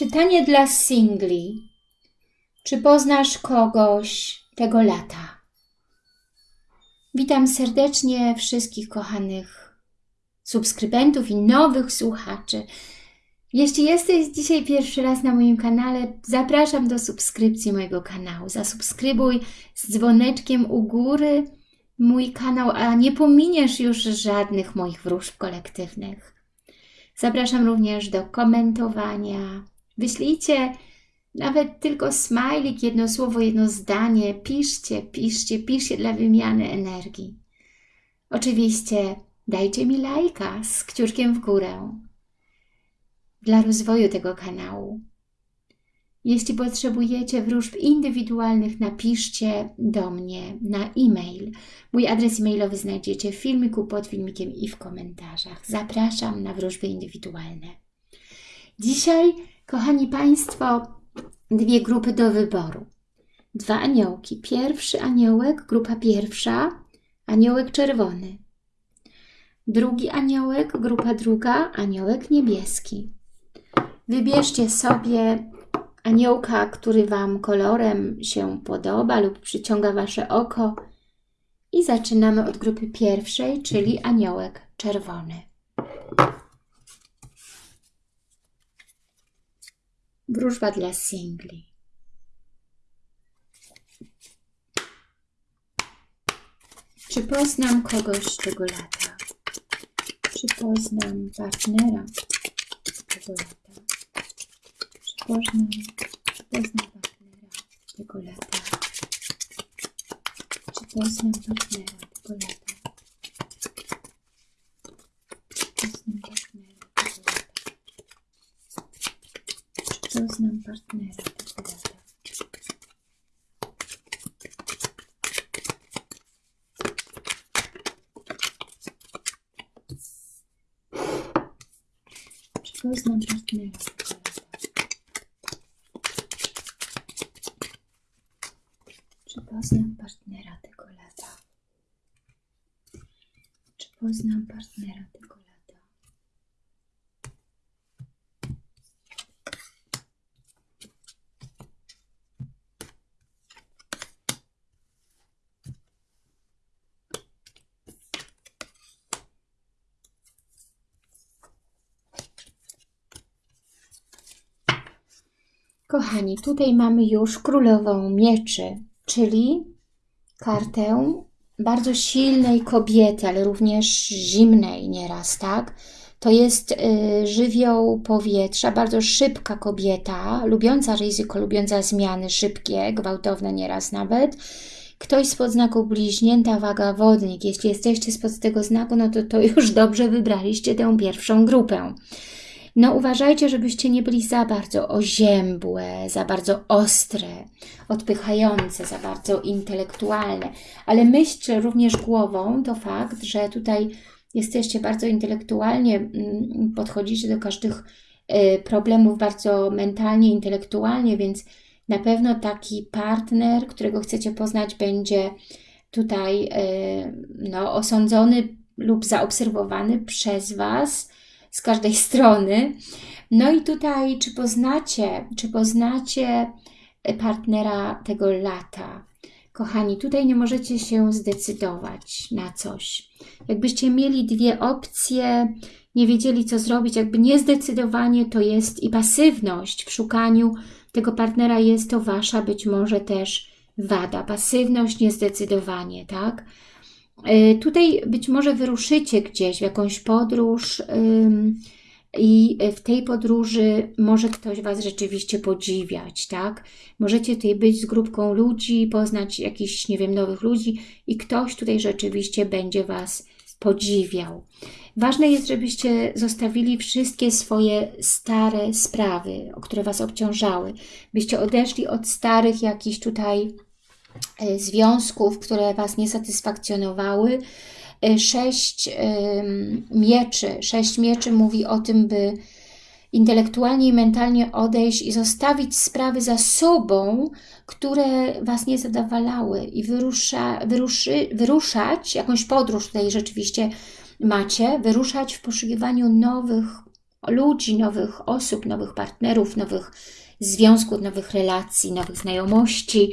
Czytanie dla singli. Czy poznasz kogoś tego lata? Witam serdecznie wszystkich kochanych subskrybentów i nowych słuchaczy. Jeśli jesteś dzisiaj pierwszy raz na moim kanale, zapraszam do subskrypcji mojego kanału. Zasubskrybuj z dzwoneczkiem u góry mój kanał, a nie pominiesz już żadnych moich wróżb kolektywnych. Zapraszam również do komentowania, Wyślijcie nawet tylko smajlik, jedno słowo, jedno zdanie. Piszcie, piszcie, piszcie dla wymiany energii. Oczywiście dajcie mi lajka z kciuczkiem w górę dla rozwoju tego kanału. Jeśli potrzebujecie wróżb indywidualnych, napiszcie do mnie na e-mail. Mój adres e-mailowy znajdziecie w filmiku, pod filmikiem i w komentarzach. Zapraszam na wróżby indywidualne. Dzisiaj Kochani Państwo, dwie grupy do wyboru. Dwa aniołki. Pierwszy aniołek, grupa pierwsza, aniołek czerwony. Drugi aniołek, grupa druga, aniołek niebieski. Wybierzcie sobie aniołka, który Wam kolorem się podoba lub przyciąga Wasze oko i zaczynamy od grupy pierwszej, czyli aniołek czerwony. Wróżba dla singli. Czy poznam kogoś tego lata? Czy poznam partnera tego lata? Czy poznam, czy poznam partnera tego lata? Czy poznam partnera tego lata? Czy poznam partnera tego lata? Czy poznam partnera tego lata? Kochani, tutaj mamy już królową mieczy, czyli kartę bardzo silnej kobiety, ale również zimnej nieraz, tak? To jest y, żywioł powietrza, bardzo szybka kobieta, lubiąca ryzyko, lubiąca zmiany szybkie, gwałtowne nieraz nawet. Ktoś spod znaku bliźnięta, waga wodnik. Jeśli jesteście spod tego znaku, no to, to już dobrze wybraliście tę pierwszą grupę. No uważajcie, żebyście nie byli za bardzo oziębłe, za bardzo ostre, odpychające, za bardzo intelektualne. Ale myślcie również głową, to fakt, że tutaj jesteście bardzo intelektualnie, mm, podchodzicie do każdych y, problemów bardzo mentalnie, intelektualnie, więc na pewno taki partner, którego chcecie poznać, będzie tutaj y, no, osądzony lub zaobserwowany przez Was, z każdej strony. No i tutaj, czy poznacie, czy poznacie partnera tego lata? Kochani, tutaj nie możecie się zdecydować na coś. Jakbyście mieli dwie opcje, nie wiedzieli co zrobić, jakby niezdecydowanie to jest i pasywność w szukaniu tego partnera jest to Wasza być może też wada. Pasywność, niezdecydowanie, tak? Y, tutaj być może wyruszycie gdzieś w jakąś podróż i w tej podróży może ktoś Was rzeczywiście podziwiać, tak? Możecie tutaj być z grupką ludzi, poznać jakichś, nie wiem, nowych ludzi i ktoś tutaj rzeczywiście będzie Was podziwiał. Ważne jest, żebyście zostawili wszystkie swoje stare sprawy, które Was obciążały. Byście odeszli od starych jakichś tutaj E, związków, które Was nie satysfakcjonowały. E, sześć mieczy. Sześć mieczy mówi o tym, by intelektualnie i mentalnie odejść i zostawić sprawy za sobą, które Was nie zadawalały i wyrusza, wyruszy, wyruszać, jakąś podróż tutaj rzeczywiście macie, wyruszać w poszukiwaniu nowych ludzi, nowych osób, nowych partnerów, nowych związków, nowych relacji, nowych znajomości,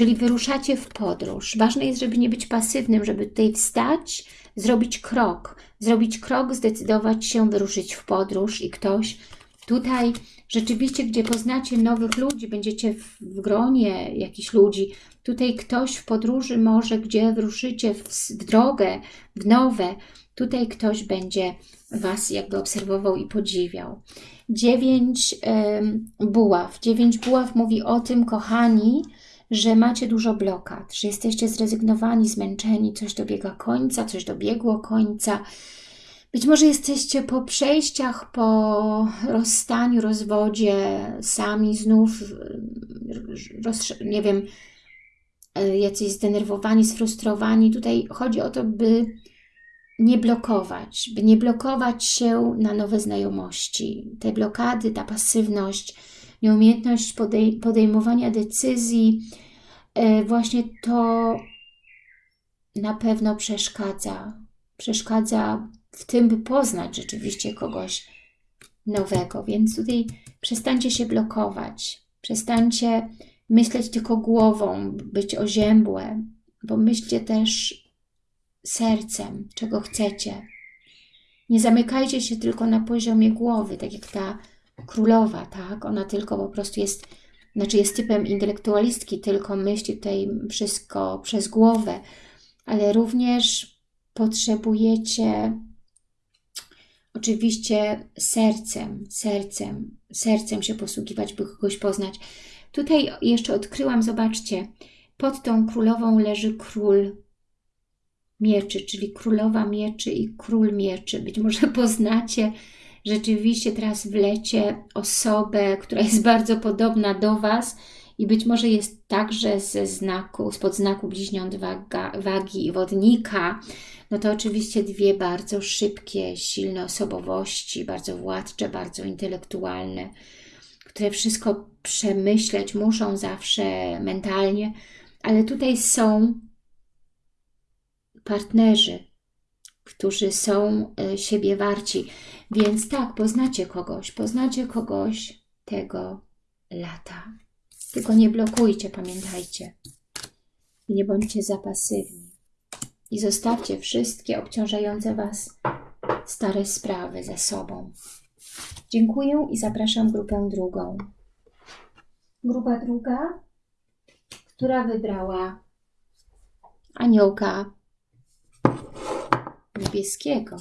czyli wyruszacie w podróż. Ważne jest, żeby nie być pasywnym, żeby tutaj wstać, zrobić krok, zrobić krok, zdecydować się wyruszyć w podróż i ktoś tutaj rzeczywiście, gdzie poznacie nowych ludzi, będziecie w gronie jakichś ludzi, tutaj ktoś w podróży może, gdzie wyruszycie w, w drogę, w nowe, tutaj ktoś będzie Was jakby obserwował i podziwiał. Dziewięć buław. Dziewięć buław mówi o tym, kochani, że macie dużo blokad, że jesteście zrezygnowani, zmęczeni, coś dobiega końca, coś dobiegło końca. Być może jesteście po przejściach, po rozstaniu, rozwodzie, sami znów, nie wiem, e, jacyś zdenerwowani, sfrustrowani. Tutaj chodzi o to, by nie blokować, by nie blokować się na nowe znajomości. Te blokady, ta pasywność, nieumiejętność podej podejmowania decyzji, e, właśnie to na pewno przeszkadza. Przeszkadza w tym, by poznać rzeczywiście kogoś nowego. Więc tutaj przestańcie się blokować, przestańcie myśleć tylko głową, być oziębłe, bo myślcie też sercem, czego chcecie. Nie zamykajcie się tylko na poziomie głowy, tak jak ta królowa, tak? Ona tylko po prostu jest, znaczy jest typem intelektualistki, tylko myśli tutaj wszystko przez głowę, ale również potrzebujecie oczywiście sercem, sercem, sercem się posługiwać, by kogoś poznać. Tutaj jeszcze odkryłam, zobaczcie, pod tą królową leży król mieczy, czyli królowa mieczy i król mieczy. Być może poznacie rzeczywiście teraz w lecie osobę, która jest bardzo podobna do Was i być może jest także ze znaku, spod znaku bliźniąt waga, wagi i wodnika, no to oczywiście dwie bardzo szybkie, silne osobowości, bardzo władcze, bardzo intelektualne, które wszystko przemyśleć muszą zawsze mentalnie, ale tutaj są partnerzy, którzy są e, siebie warci. Więc tak, poznacie kogoś, poznacie kogoś tego lata. Tylko nie blokujcie, pamiętajcie. I nie bądźcie za pasywni. I zostawcie wszystkie obciążające Was stare sprawy ze sobą. Dziękuję i zapraszam grupę drugą. Grupa druga, która wybrała aniołka niebieskiego.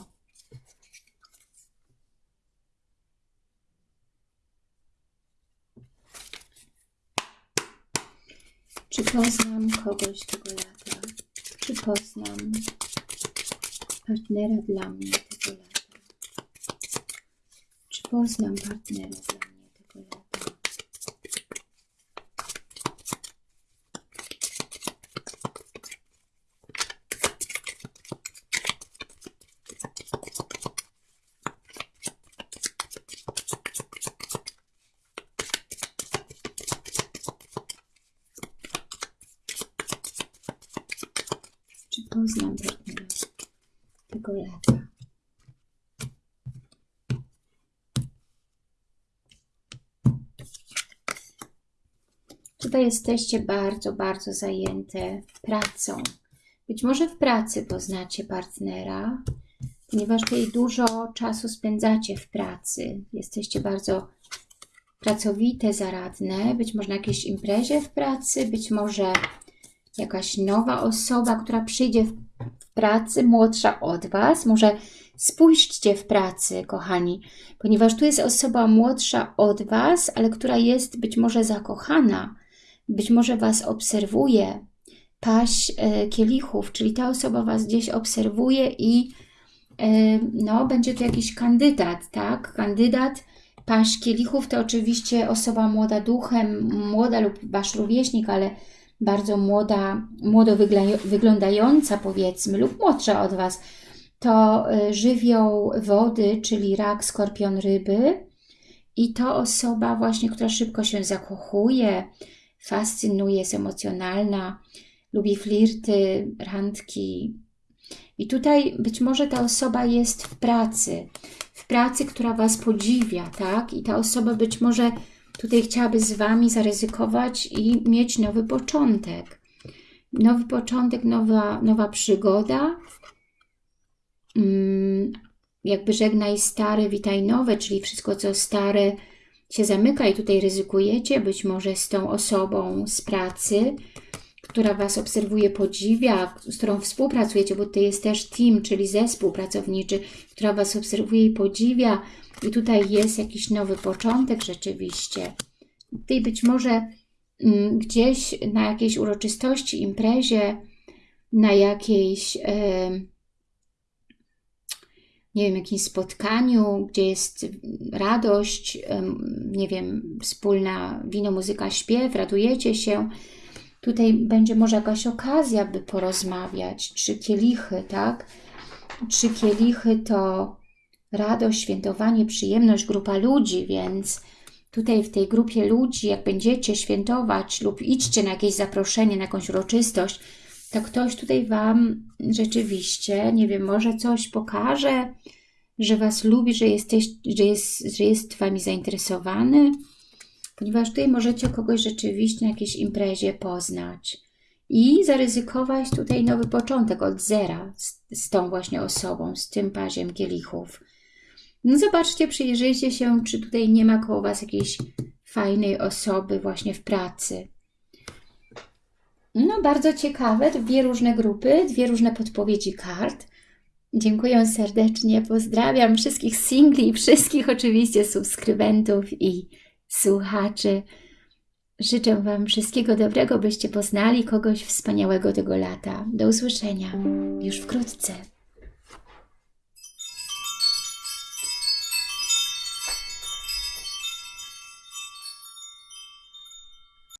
Czy poznam kogoś tego lata? Czy poznam partnera dla mnie tego lata? Czy poznam partnera dla mnie tego lata? Poznam partnera tego lata. Tutaj jesteście bardzo, bardzo zajęte pracą. Być może w pracy poznacie partnera, ponieważ tutaj dużo czasu spędzacie w pracy. Jesteście bardzo pracowite, zaradne, być może na jakiejś imprezie w pracy, być może jakaś nowa osoba, która przyjdzie w pracy, młodsza od Was. Może spójrzcie w pracy, kochani, ponieważ tu jest osoba młodsza od Was, ale która jest być może zakochana, być może Was obserwuje, paść e, kielichów, czyli ta osoba Was gdzieś obserwuje i e, no, będzie tu jakiś kandydat, tak? Kandydat, paść kielichów to oczywiście osoba młoda duchem, młoda lub Wasz rówieśnik, ale bardzo młoda, młodo wyglądająca powiedzmy lub młodsza od Was, to y, żywioł wody, czyli rak, skorpion, ryby i to osoba właśnie, która szybko się zakochuje, fascynuje, jest emocjonalna, lubi flirty, randki. I tutaj być może ta osoba jest w pracy, w pracy, która Was podziwia, tak? I ta osoba być może tutaj chciałaby z Wami zaryzykować i mieć nowy początek. Nowy początek, nowa, nowa przygoda. Mm, jakby żegnaj stare, witaj nowe, czyli wszystko co stare się zamyka i tutaj ryzykujecie, być może z tą osobą z pracy, która Was obserwuje, podziwia, z którą współpracujecie, bo to jest też team, czyli zespół pracowniczy, która Was obserwuje i podziwia i tutaj jest jakiś nowy początek rzeczywiście. Tutaj być może mm, gdzieś na jakiejś uroczystości, imprezie, na jakiejś... Nie wiem, jakimś spotkaniu, gdzie jest radość, nie wiem, wspólna wino, muzyka, śpiew, radujecie się. Tutaj będzie może jakaś okazja, by porozmawiać. Trzy kielichy, tak? Trzy kielichy to radość, świętowanie, przyjemność, grupa ludzi, więc tutaj w tej grupie ludzi, jak będziecie świętować lub idźcie na jakieś zaproszenie, na jakąś uroczystość, to ktoś tutaj Wam rzeczywiście, nie wiem, może coś pokaże, że Was lubi, że, jesteś, że, jest, że jest Wami zainteresowany, ponieważ tutaj możecie kogoś rzeczywiście na jakiejś imprezie poznać i zaryzykować tutaj nowy początek od zera z, z tą właśnie osobą, z tym paziem kielichów. No zobaczcie, przyjrzyjcie się, czy tutaj nie ma koło Was jakiejś fajnej osoby właśnie w pracy. No, bardzo ciekawe, dwie różne grupy, dwie różne podpowiedzi kart. Dziękuję serdecznie, pozdrawiam wszystkich singli, wszystkich oczywiście subskrybentów i słuchaczy. Życzę Wam wszystkiego dobrego, byście poznali kogoś wspaniałego tego lata. Do usłyszenia już wkrótce.